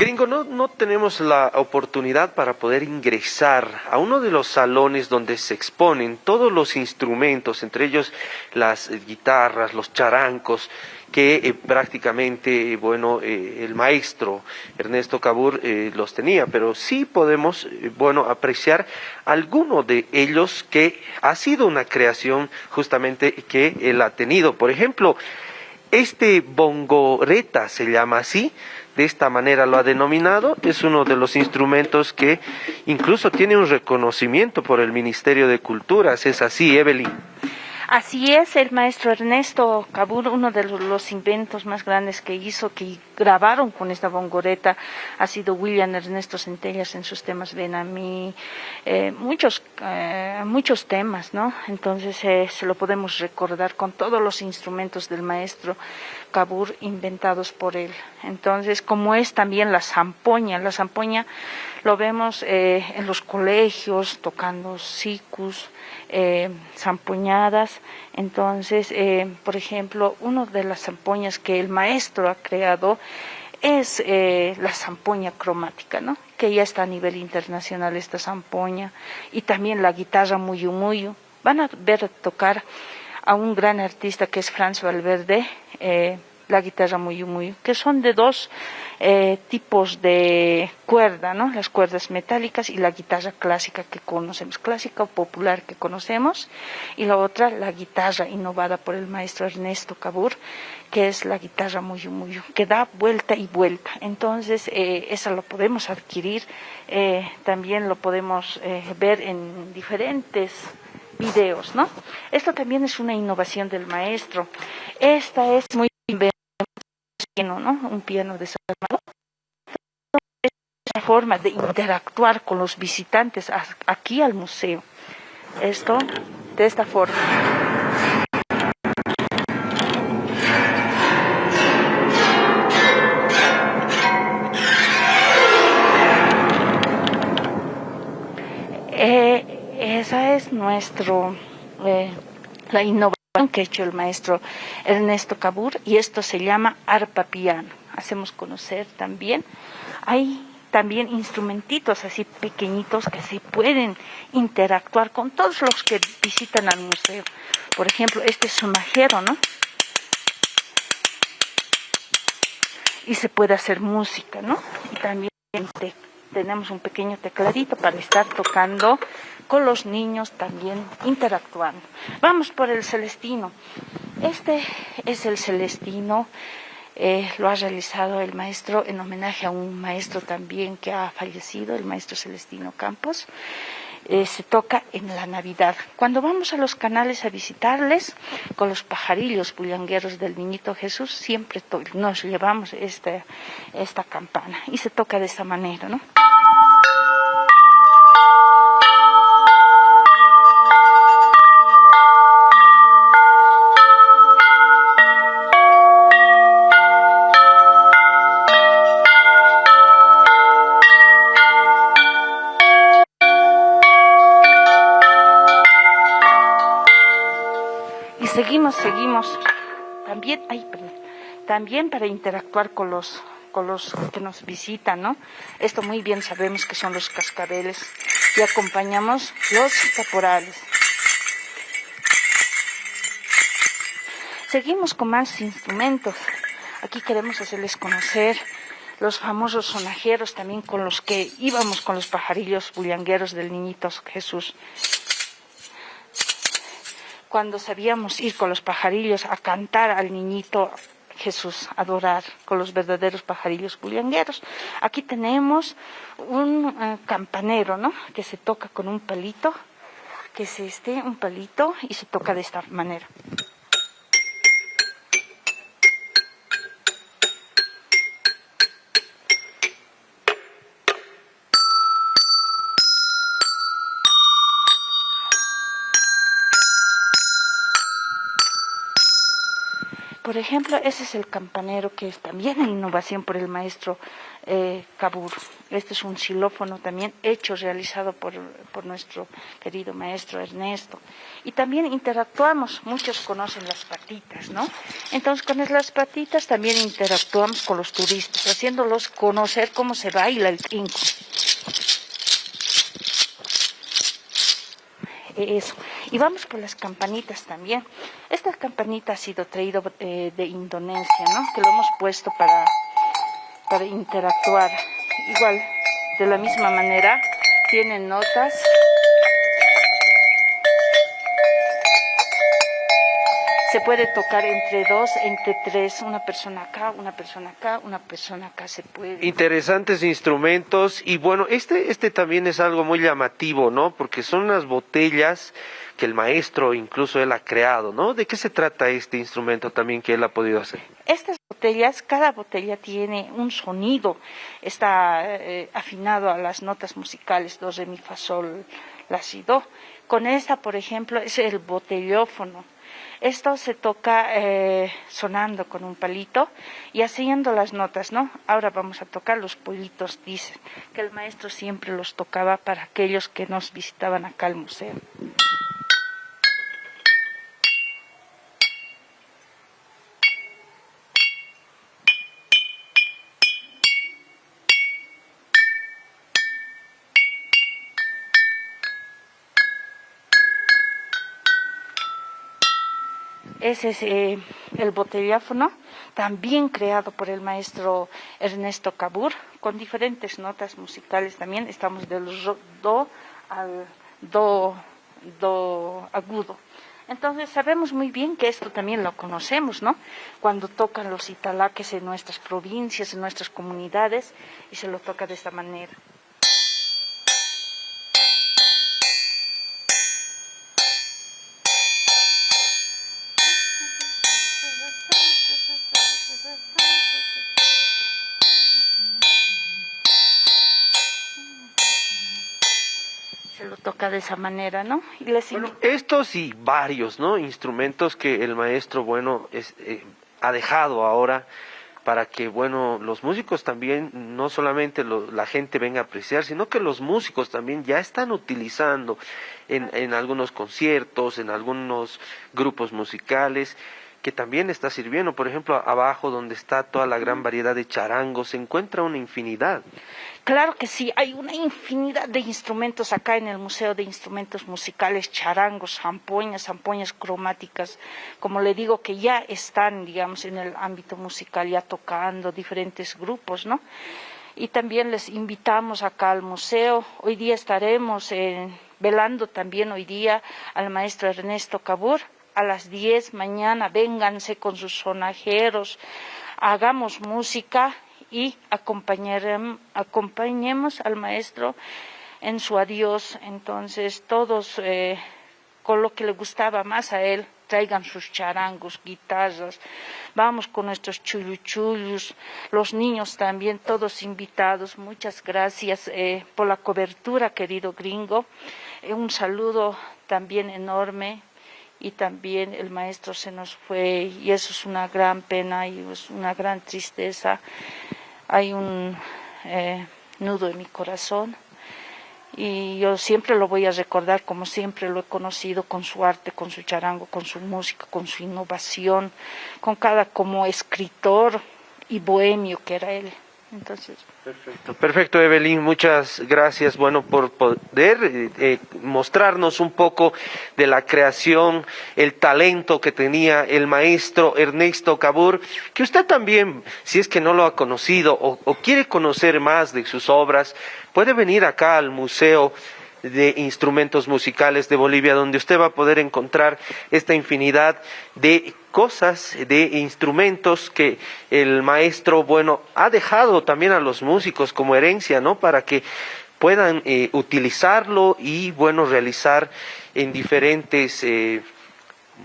Gringo, no, no tenemos la oportunidad para poder ingresar a uno de los salones donde se exponen todos los instrumentos, entre ellos las guitarras, los charancos, que eh, prácticamente, bueno, eh, el maestro Ernesto Cabur eh, los tenía, pero sí podemos, bueno, apreciar alguno de ellos que ha sido una creación justamente que él ha tenido. Por ejemplo, este bongoreta se llama así, de esta manera lo ha denominado, es uno de los instrumentos que incluso tiene un reconocimiento por el Ministerio de Culturas, es así, Evelyn. Así es, el maestro Ernesto Cabur, uno de los inventos más grandes que hizo, que grabaron con esta bongoreta, ha sido William Ernesto Centellas en sus temas Ven a mí, eh, muchos, eh, muchos temas, ¿no? Entonces eh, se lo podemos recordar con todos los instrumentos del maestro Cabur inventados por él. Entonces, como es también la zampoña, la zampoña lo vemos en los colegios tocando sicus, eh, zampoñadas. Entonces, eh, por ejemplo, una de las zampoñas que el maestro ha creado es eh, la zampoña cromática, ¿no? que ya está a nivel internacional esta zampoña, y también la guitarra muyu. Van a ver tocar a un gran artista que es Franz Valverde, eh, la guitarra muy muy que son de dos eh, tipos de cuerda, ¿no? Las cuerdas metálicas y la guitarra clásica que conocemos, clásica o popular que conocemos, y la otra, la guitarra innovada por el maestro Ernesto Cabur, que es la guitarra muy muy que da vuelta y vuelta. Entonces, eh, esa lo podemos adquirir, eh, también lo podemos ver en diferentes videos, ¿no? Esto también es una innovación del maestro. Esta es muy un piano desarmado. Es una forma de interactuar con los visitantes aquí al museo. Esto de esta forma. Eh, esa es nuestro eh, la innovación que ha hecho el maestro Ernesto Cabur y esto se llama arpa piano. Hacemos conocer también. Hay también instrumentitos así pequeñitos que se pueden interactuar con todos los que visitan al museo. Por ejemplo, este es un majero, ¿no? Y se puede hacer música, ¿no? Y también tenemos un pequeño tecladito para estar tocando con los niños también interactuando. Vamos por el Celestino. Este es el Celestino, eh, lo ha realizado el maestro en homenaje a un maestro también que ha fallecido, el maestro Celestino Campos. Eh, se toca en la Navidad. Cuando vamos a los canales a visitarles con los pajarillos bullangueros del Niñito Jesús, siempre nos llevamos esta, esta campana y se toca de esta manera, ¿no? Seguimos, seguimos. También, también para interactuar con los, con los que nos visitan, ¿no? Esto muy bien sabemos que son los cascabeles y acompañamos los caporales. Seguimos con más instrumentos. Aquí queremos hacerles conocer los famosos sonajeros también con los que íbamos con los pajarillos bullangueros del niñito Jesús cuando sabíamos ir con los pajarillos a cantar al niñito Jesús, adorar con los verdaderos pajarillos bullangueros. Aquí tenemos un eh, campanero, ¿no? Que se toca con un palito, que es este, un palito, y se toca de esta manera. Por ejemplo, ese es el campanero que es también en innovación por el maestro eh, Cabur. Este es un xilófono también hecho, realizado por, por, nuestro querido maestro Ernesto. Y también interactuamos, muchos conocen las patitas, ¿no? Entonces con las patitas también interactuamos con los turistas, haciéndolos conocer cómo se baila el trinco. Eso. Y vamos por las campanitas también. Esta campanita ha sido traído eh, de Indonesia, ¿no? Que lo hemos puesto para, para interactuar. Igual, de la misma manera, tienen notas. Se puede tocar entre dos, entre tres, una persona acá, una persona acá, una persona acá se puede. Interesantes instrumentos y bueno, este, este también es algo muy llamativo, ¿no? Porque son unas botellas que el maestro incluso él ha creado, ¿no? ¿De qué se trata este instrumento también que él ha podido hacer? Estas botellas, cada botella tiene un sonido, está eh, afinado a las notas musicales, do, re, mi, fa, sol, la, si, do. Con esta, por ejemplo, es el botellófono esto se toca eh, sonando con un palito y haciendo las notas, ¿no? Ahora vamos a tocar los pollitos, dicen, que el maestro siempre los tocaba para aquellos que nos visitaban acá al museo. Ese es eh, el botelláfono, también creado por el maestro Ernesto Cabur, con diferentes notas musicales también. Estamos del do al do, do agudo. Entonces sabemos muy bien que esto también lo conocemos, ¿no? Cuando tocan los italaques en nuestras provincias, en nuestras comunidades, y se lo toca de esta manera. De esa manera, ¿no? estos y varios, ¿no? Instrumentos que el maestro, bueno, es, eh, ha dejado ahora para que, bueno, los músicos también, no solamente la gente venga a apreciar, sino que los músicos también ya están utilizando en, en algunos conciertos, en algunos grupos musicales, que también está sirviendo. Por ejemplo, abajo donde está toda la gran variedad de charangos, se encuentra una infinidad. Claro que sí, hay una infinidad de instrumentos acá en el Museo de Instrumentos Musicales, charangos, zampoñas, zampoñas cromáticas, como le digo, que ya están, digamos, en el ámbito musical, ya tocando diferentes grupos, ¿no? Y también les invitamos acá al museo. Hoy día estaremos velando también hoy día al maestro Ernesto Cabur, a las 10 mañana, vénganse con sus sonajeros, hagamos música y acompañemos al maestro en su adiós. Entonces, todos eh, con lo que le gustaba más a él, traigan sus charangos, guitarras, vamos con nuestros chuluchullos, los niños también, todos invitados. Muchas gracias eh, por la cobertura, querido gringo. Eh, un saludo también enorme y también el maestro se nos fue y eso es una gran pena y es una gran tristeza. Hay un eh, nudo en mi corazón y yo siempre lo voy a recordar como siempre lo he conocido con su arte, con su charango, con su música, con su innovación, con cada como escritor y bohemio que era él. Perfecto, perfecto, Evelyn. Muchas gracias, bueno, por poder eh, eh, mostrarnos un poco de la creación, el talento que tenía el maestro Ernesto Cabur, que usted también, si es que no lo ha conocido o quiere conocer más de sus obras, puede venir acá al Museo de instrumentos musicales de Bolivia, donde usted va a poder encontrar esta infinidad de cosas, de instrumentos que el maestro, bueno, ha dejado también a los músicos como herencia, ¿no? Para que puedan eh, utilizarlo y, bueno, realizar en diferentes eh,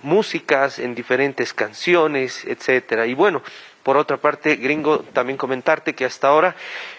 músicas, en diferentes canciones, etcétera. Y bueno, por otra parte, gringo, también comentarte que hasta ahora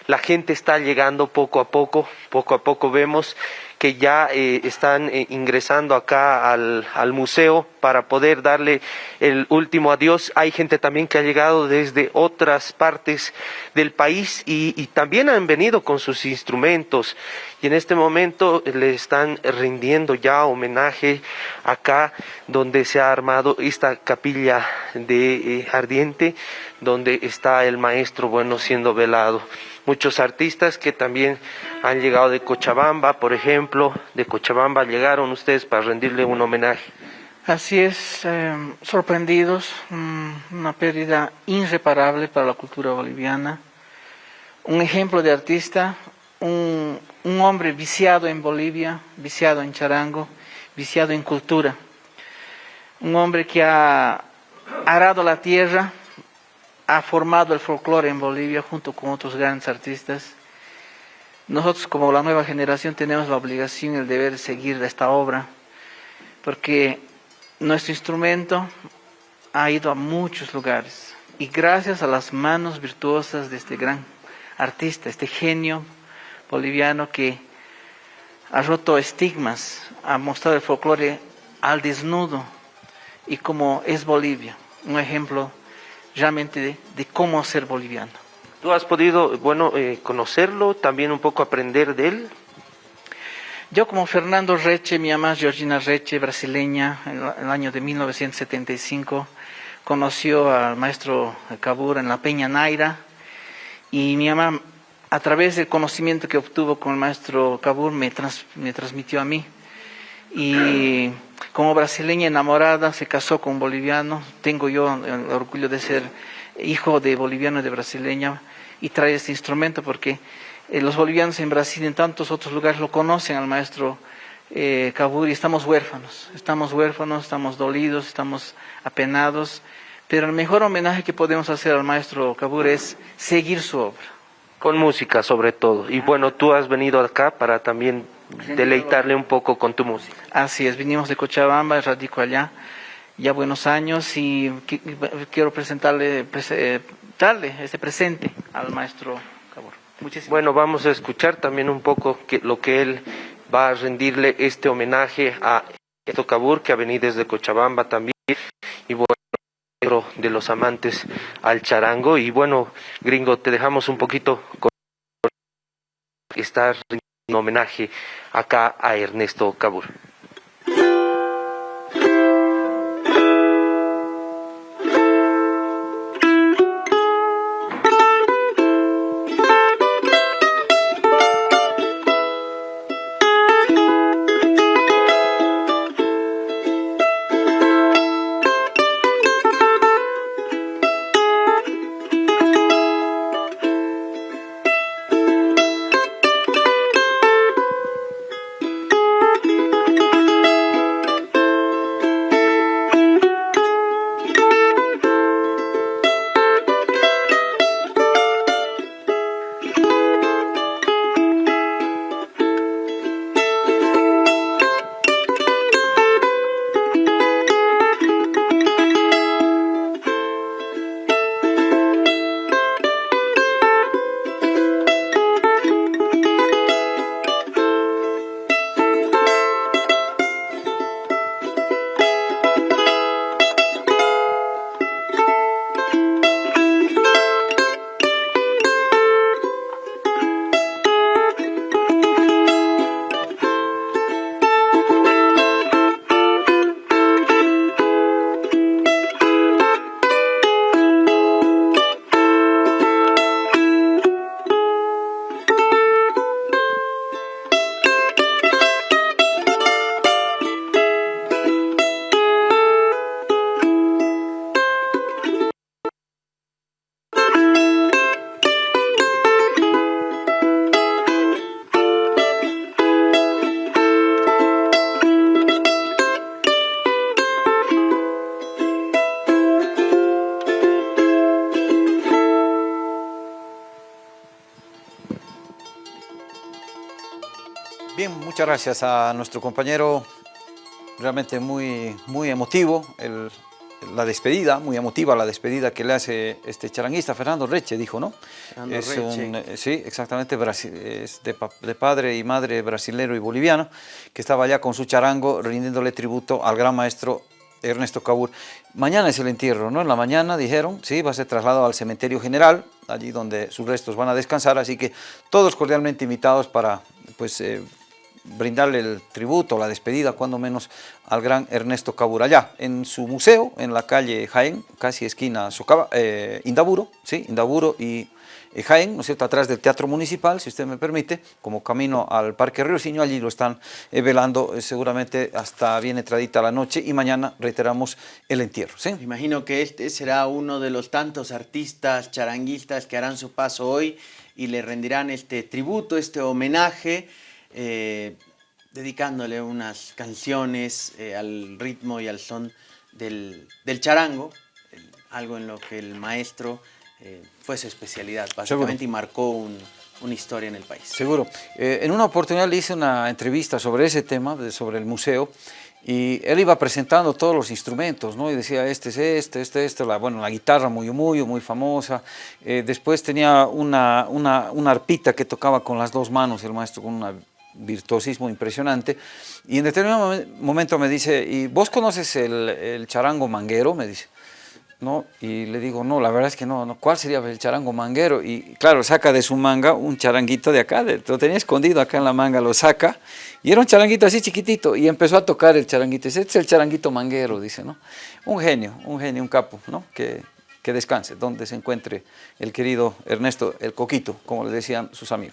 la gente está llegando poco a poco, poco a poco vemos que ya eh, están eh, ingresando acá al, al, museo para poder darle el último adiós. Hay gente también que ha llegado desde otras partes del país y, también han venido con sus instrumentos y en este momento le están rindiendo ya homenaje acá donde se ha armado esta capilla de eh, ardiente donde está el maestro bueno siendo velado muchos artistas que también han llegado de Cochabamba, por ejemplo, de Cochabamba llegaron ustedes para rendirle un homenaje. Así es, eh, sorprendidos, mm, una pérdida irreparable para la cultura boliviana, un ejemplo de artista, un, un hombre viciado en Bolivia, viciado en charango, viciado en cultura, un hombre que ha arado la tierra, ha formado el folclore en Bolivia junto con otros grandes artistas. Nosotros como la nueva generación tenemos la obligación y el deber de seguir esta obra, porque nuestro instrumento ha ido a muchos lugares y gracias a las manos virtuosas de este gran artista, este genio boliviano que ha roto estigmas, ha mostrado el folclore al desnudo y como es Bolivia, un ejemplo realmente de, cómo ser boliviano. ¿Tú has podido, bueno, eh, conocerlo, también un poco aprender de él? Yo como Fernando Reche, mi mamá Georgina Reche, brasileña, en el año de 1975, conoció al maestro Cabur en la Peña Naira y mi mamá, a través del conocimiento que obtuvo con el maestro Cabur, me, me transmitió a mí. Y como brasileña enamorada, se casó con un boliviano. Tengo yo el orgullo de ser hijo de boliviano y de brasileña y trae este instrumento porque eh, los bolivianos en Brasil y en tantos otros lugares lo conocen al maestro eh, y estamos huérfanos, estamos huérfanos, estamos dolidos, estamos apenados, pero el mejor homenaje que podemos hacer al maestro Cabur es seguir su obra. Con música sobre todo. Y bueno, tú has venido acá para también deleitarle un poco con tu música. Así es, vinimos de Cochabamba, radico allá, ya buenos años y quiero presentarle, eh, darle este presente al maestro Cabur. Muchísimas bueno, vamos a escuchar también un poco que, lo que él va a rendirle este homenaje a Esto Cabur, que ha venido desde Cochabamba también, y bueno, de los amantes al charango. Y bueno, gringo, te dejamos un poquito con estar homenaje acá a Ernesto Cabur. Muchas gracias a nuestro compañero, realmente muy, muy emotivo el la despedida, muy emotiva la despedida que le hace este charanguista, Fernando Reche, dijo, ¿no? Fernando es Reche. un, eh, sí, exactamente, es de, de padre y madre brasilero y boliviano, que estaba allá con su charango rindiéndole tributo al gran maestro Ernesto Cabur. Mañana es el entierro, ¿no? En la mañana dijeron, sí, va a ser trasladado al cementerio general, allí donde sus restos van a descansar, así que todos cordialmente invitados para, pues, eh, brindarle el tributo, la despedida, cuando menos, al gran Ernesto Cabur, allá en su museo, en la calle Jaén, casi esquina Socaba, eh, Indaburo, sí, Indaburo y eh, Jaén, ¿no es cierto?, atrás del Teatro Municipal, si usted me permite, como camino al Parque Río Siño, allí lo están eh, velando eh, seguramente hasta bien entradita la noche y mañana reiteramos el entierro, ¿sí? Imagino que este será uno de los tantos artistas charanguistas que harán su paso hoy y le rendirán este tributo, este homenaje, eh, dedicándole unas canciones eh, al ritmo y al son del, del charango, el- algo en lo que el maestro eh, fue su especialidad, básicamente, y marcó un- una historia en el país. Seguro. Eh, en una oportunidad le hice una entrevista sobre ese tema, de- sobre el museo, y él iba presentando todos los instrumentos, ¿no? Y decía, este es este, este, este, la, bueno, la guitarra muy, muy, muy famosa. Eh, después tenía una, una, una arpita que tocaba con las dos manos, el maestro con un virtuosismo impresionante. Y en determinado momen- momento me dice, ¿y vos conoces el, el charango manguero? Me dice. ¿no? Y le digo, no, la verdad es que no, no, ¿cuál sería el charango manguero? Y claro, saca de su manga un charanguito de acá, lo tenía escondido acá en la manga, lo saca, y era un charanguito así chiquitito, y empezó a tocar el charanguito, dice, este es el charanguito manguero, dice, ¿no? Un genio, un genio, un capo, ¿no? Que, que descanse, donde se encuentre el querido Ernesto, el Coquito, como le decían sus amigos.